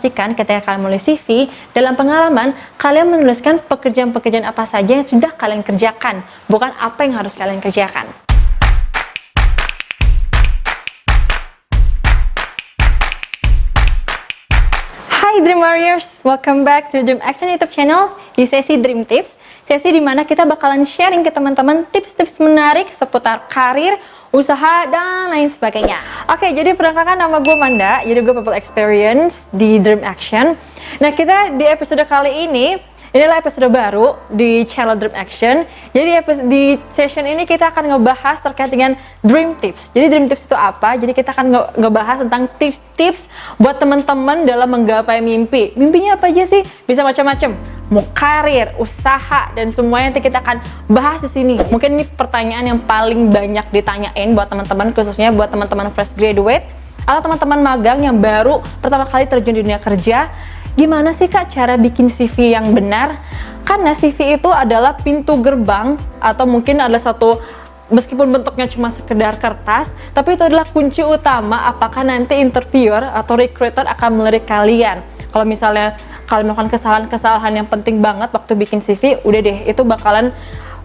pastikan ketika kalian menulis CV, dalam pengalaman, kalian menuliskan pekerjaan-pekerjaan apa saja yang sudah kalian kerjakan, bukan apa yang harus kalian kerjakan. Hai Dream Warriors, welcome back to Dream Action YouTube channel di sesi Dream Tips. Sesi di mana kita bakalan sharing ke teman-teman tips-tips menarik seputar karir, usaha, dan lain sebagainya. Oke, jadi perkenalkan nama gue Manda, jadi gue People Experience di Dream Action. Nah, kita di episode kali ini, inilah episode baru di channel Dream Action. Jadi di session ini kita akan ngebahas terkait dengan Dream Tips. Jadi Dream Tips itu apa? Jadi kita akan nge ngebahas tentang tips-tips buat teman-teman dalam menggapai mimpi. Mimpinya apa aja sih? Bisa macam-macam mau karir, usaha, dan semuanya nanti kita akan bahas di sini. Mungkin ini pertanyaan yang paling banyak ditanyain buat teman-teman, khususnya buat teman-teman fresh graduate atau teman-teman magang yang baru pertama kali terjun di dunia kerja. Gimana sih kak cara bikin CV yang benar? Karena CV itu adalah pintu gerbang atau mungkin adalah satu meskipun bentuknya cuma sekedar kertas, tapi itu adalah kunci utama apakah nanti interviewer atau recruiter akan melirik kalian. Kalau misalnya kalian melakukan kesalahan-kesalahan yang penting banget waktu bikin CV, udah deh itu bakalan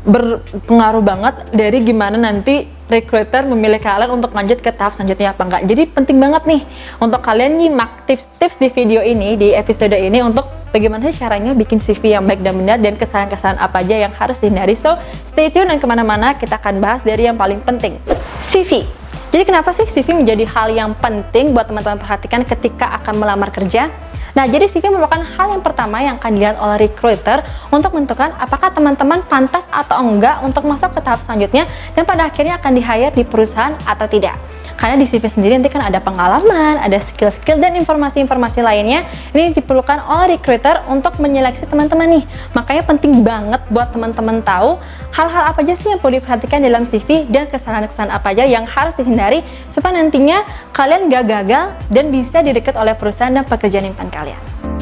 berpengaruh banget dari gimana nanti recruiter memilih kalian untuk lanjut ke tahap selanjutnya apa enggak. Jadi penting banget nih untuk kalian nyimak tips-tips di video ini, di episode ini untuk bagaimana caranya bikin CV yang baik dan benar dan kesalahan-kesalahan apa aja yang harus dihindari. So, stay tune dan ke mana-mana kita akan bahas dari yang paling penting. CV. Jadi kenapa sih CV menjadi hal yang penting buat teman-teman perhatikan ketika akan melamar kerja? Nah, jadi CV merupakan hal yang pertama yang akan dilihat oleh recruiter untuk menentukan apakah teman-teman pantas atau enggak untuk masuk ke tahap selanjutnya dan pada akhirnya akan di-hire di perusahaan atau tidak. Karena di CV sendiri nanti kan ada pengalaman, ada skill-skill dan informasi-informasi lainnya ini diperlukan oleh recruiter untuk menyeleksi teman-teman nih. Makanya penting banget buat teman-teman tahu hal-hal apa aja sih yang perlu diperhatikan dalam CV dan kesalahan-kesalahan apa aja yang harus dihindari supaya nantinya kalian gak gagal dan bisa didekat oleh perusahaan dan pekerjaan impian kalian.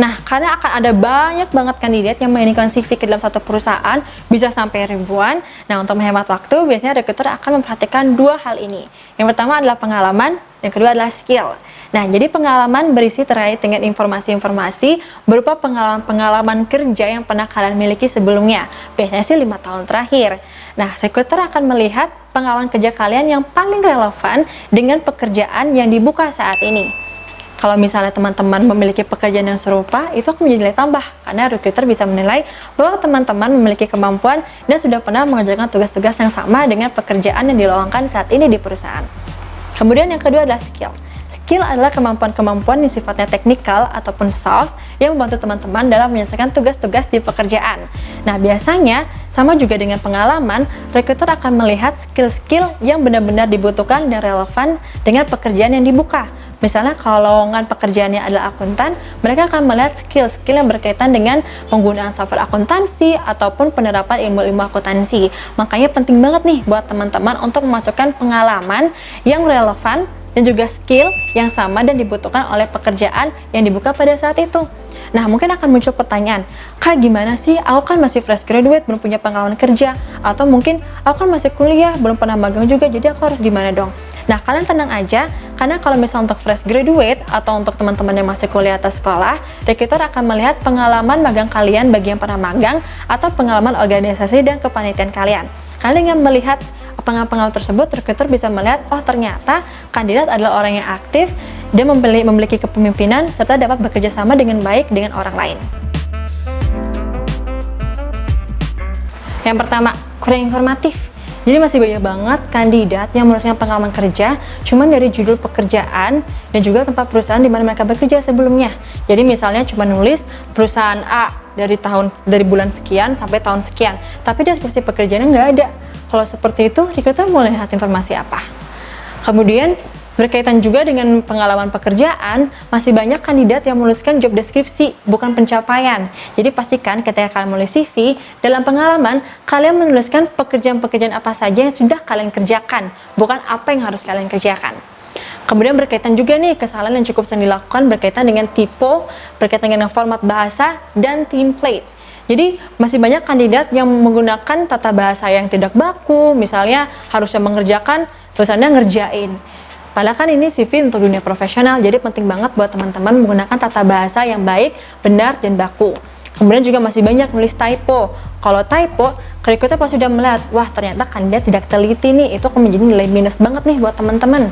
Nah, karena akan ada banyak banget kandidat yang menginginkan CV ke dalam satu perusahaan, bisa sampai ribuan. Nah, untuk menghemat waktu, biasanya recruiter akan memperhatikan dua hal ini. Yang pertama adalah pengalaman, yang kedua adalah skill. Nah, jadi pengalaman berisi terkait dengan informasi-informasi berupa pengalaman-pengalaman kerja yang pernah kalian miliki sebelumnya. Biasanya sih lima tahun terakhir. Nah, recruiter akan melihat pengalaman kerja kalian yang paling relevan dengan pekerjaan yang dibuka saat ini kalau misalnya teman-teman memiliki pekerjaan yang serupa, itu akan menjadi nilai tambah karena recruiter bisa menilai bahwa teman-teman memiliki kemampuan dan sudah pernah mengerjakan tugas-tugas yang sama dengan pekerjaan yang dilowongkan saat ini di perusahaan. Kemudian yang kedua adalah skill. Skill adalah kemampuan-kemampuan yang sifatnya teknikal ataupun soft yang membantu teman-teman dalam menyelesaikan tugas-tugas di pekerjaan. Nah, biasanya sama juga dengan pengalaman, recruiter akan melihat skill-skill yang benar-benar dibutuhkan dan relevan dengan pekerjaan yang dibuka. Misalnya kalau lowongan pekerjaannya adalah akuntan, mereka akan melihat skill-skill yang berkaitan dengan penggunaan software akuntansi ataupun penerapan ilmu-ilmu akuntansi. Makanya penting banget nih buat teman-teman untuk memasukkan pengalaman yang relevan dan juga skill yang sama dan dibutuhkan oleh pekerjaan yang dibuka pada saat itu. Nah, mungkin akan muncul pertanyaan, Kak gimana sih? Aku kan masih fresh graduate, belum punya pengalaman kerja. Atau mungkin aku kan masih kuliah, belum pernah magang juga, jadi aku harus gimana dong? Nah, kalian tenang aja, karena kalau misalnya untuk fresh graduate atau untuk teman-teman yang masih kuliah atau sekolah, recruiter akan melihat pengalaman magang kalian bagi yang pernah magang atau pengalaman organisasi dan kepanitiaan kalian. Kalian yang melihat pengalaman tersebut, recruiter bisa melihat, oh ternyata kandidat adalah orang yang aktif dan memiliki kepemimpinan serta dapat bekerja sama dengan baik dengan orang lain. Yang pertama, kurang informatif. Jadi masih banyak banget kandidat yang menuliskan pengalaman kerja cuman dari judul pekerjaan dan juga tempat perusahaan di mana mereka bekerja sebelumnya. Jadi misalnya cuma nulis perusahaan A dari tahun dari bulan sekian sampai tahun sekian, tapi deskripsi pekerjaannya nggak ada. Kalau seperti itu, recruiter mau lihat informasi apa? Kemudian Berkaitan juga dengan pengalaman pekerjaan, masih banyak kandidat yang menuliskan job deskripsi, bukan pencapaian. Jadi pastikan ketika kalian menulis CV, dalam pengalaman, kalian menuliskan pekerjaan-pekerjaan apa saja yang sudah kalian kerjakan, bukan apa yang harus kalian kerjakan. Kemudian berkaitan juga nih kesalahan yang cukup sering dilakukan berkaitan dengan tipe, berkaitan dengan format bahasa, dan template. Jadi masih banyak kandidat yang menggunakan tata bahasa yang tidak baku, misalnya harusnya mengerjakan, tulisannya ngerjain Padahal kan ini CV untuk dunia profesional, jadi penting banget buat teman-teman menggunakan tata bahasa yang baik, benar, dan baku. Kemudian juga masih banyak nulis typo. Kalau typo, recruiter pasti sudah melihat, wah ternyata kandidat tidak teliti nih, itu akan menjadi nilai minus banget nih buat teman-teman.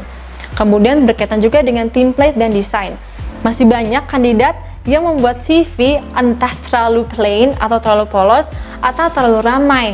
Kemudian berkaitan juga dengan template dan desain. Masih banyak kandidat yang membuat CV entah terlalu plain atau terlalu polos atau terlalu ramai.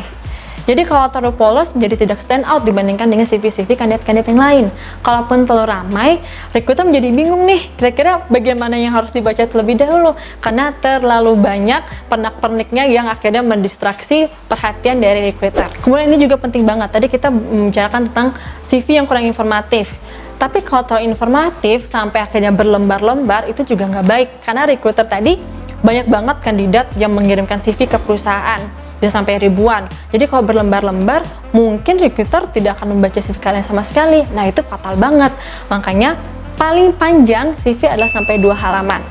Jadi kalau terlalu polos menjadi tidak stand out dibandingkan dengan CV-CV kandidat-kandidat yang lain. Kalaupun terlalu ramai, recruiter menjadi bingung nih, kira-kira bagaimana yang harus dibaca terlebih dahulu karena terlalu banyak pernak-perniknya yang akhirnya mendistraksi perhatian dari recruiter. Kemudian ini juga penting banget, tadi kita membicarakan tentang CV yang kurang informatif. Tapi kalau terlalu informatif sampai akhirnya berlembar-lembar itu juga nggak baik karena recruiter tadi banyak banget kandidat yang mengirimkan CV ke perusahaan bisa sampai ribuan. Jadi kalau berlembar-lembar, mungkin recruiter tidak akan membaca CV kalian sama sekali. Nah itu fatal banget. Makanya paling panjang CV adalah sampai dua halaman.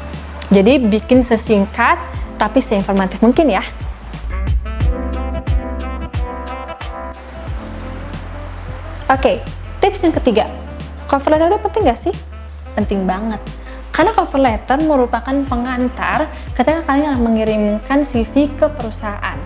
Jadi bikin sesingkat tapi seinformatif mungkin ya. Oke, okay, tips yang ketiga. Cover letter itu penting gak sih? Penting banget. Karena cover letter merupakan pengantar ketika kalian mengirimkan CV ke perusahaan.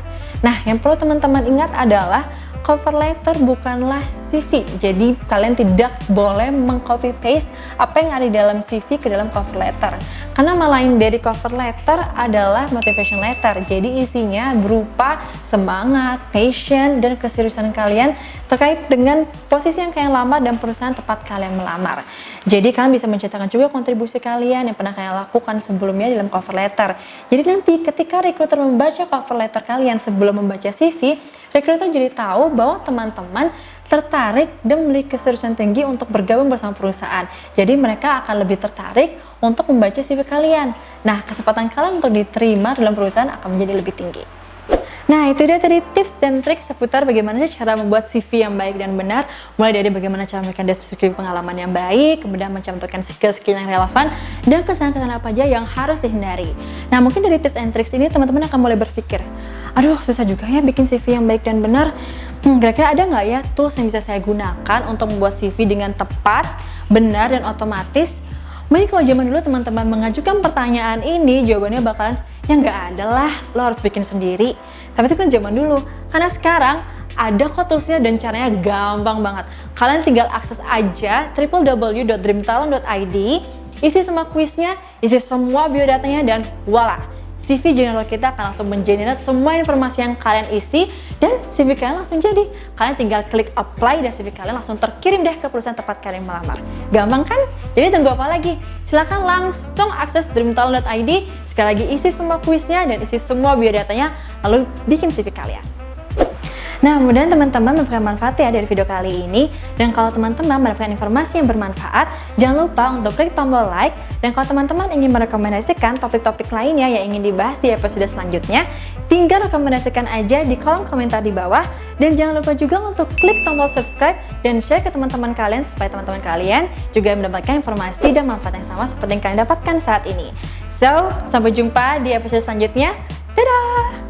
Nah, yang perlu teman-teman ingat adalah cover letter bukanlah CV. Jadi kalian tidak boleh mengcopy paste apa yang ada di dalam CV ke dalam cover letter. Karena lain dari cover letter adalah motivation letter. Jadi isinya berupa semangat, passion, dan keseriusan kalian terkait dengan posisi yang kalian lamar dan perusahaan tempat kalian melamar. Jadi kalian bisa menceritakan juga kontribusi kalian yang pernah kalian lakukan sebelumnya dalam cover letter. Jadi nanti ketika recruiter membaca cover letter kalian sebelum membaca CV, recruiter jadi tahu bahwa teman-teman tertarik dan memiliki keseriusan tinggi untuk bergabung bersama perusahaan. Jadi mereka akan lebih tertarik untuk membaca CV kalian. Nah, kesempatan kalian untuk diterima dalam perusahaan akan menjadi lebih tinggi. Nah, itu dia tadi tips dan trik seputar bagaimana sih cara membuat CV yang baik dan benar. Mulai dari bagaimana cara memberikan deskripsi pengalaman yang baik, kemudian mencantumkan skill-skill yang relevan, dan kesalahan-kesalahan apa aja yang harus dihindari. Nah, mungkin dari tips and tricks ini teman-teman akan mulai berpikir, aduh susah juga ya bikin CV yang baik dan benar hmm, kira-kira ada nggak ya tools yang bisa saya gunakan untuk membuat CV dengan tepat, benar, dan otomatis? Mungkin kalau zaman dulu teman-teman mengajukan pertanyaan ini, jawabannya bakalan, ya nggak ada lah, lo harus bikin sendiri. Tapi itu kan zaman dulu. Karena sekarang ada kok toolsnya dan caranya gampang banget. Kalian tinggal akses aja www.dreamtalent.id, isi semua kuisnya, isi semua biodatanya, dan voila! CV general kita akan langsung mengenerate semua informasi yang kalian isi dan CV kalian langsung jadi. Kalian tinggal klik apply dan CV kalian langsung terkirim deh ke perusahaan tempat kalian melamar. Gampang kan? Jadi tunggu apa lagi? Silahkan langsung akses dreamtalent.id, sekali lagi isi semua kuisnya dan isi semua biodatanya, lalu bikin CV kalian. Nah, mudah teman-teman mendapatkan manfaat ya dari video kali ini. Dan kalau teman-teman mendapatkan informasi yang bermanfaat, jangan lupa untuk klik tombol like. Dan kalau teman-teman ingin merekomendasikan topik-topik lainnya yang ingin dibahas di episode selanjutnya, tinggal rekomendasikan aja di kolom komentar di bawah. Dan jangan lupa juga untuk klik tombol subscribe dan share ke teman-teman kalian supaya teman-teman kalian juga mendapatkan informasi dan manfaat yang sama seperti yang kalian dapatkan saat ini. So, sampai jumpa di episode selanjutnya. Dadah!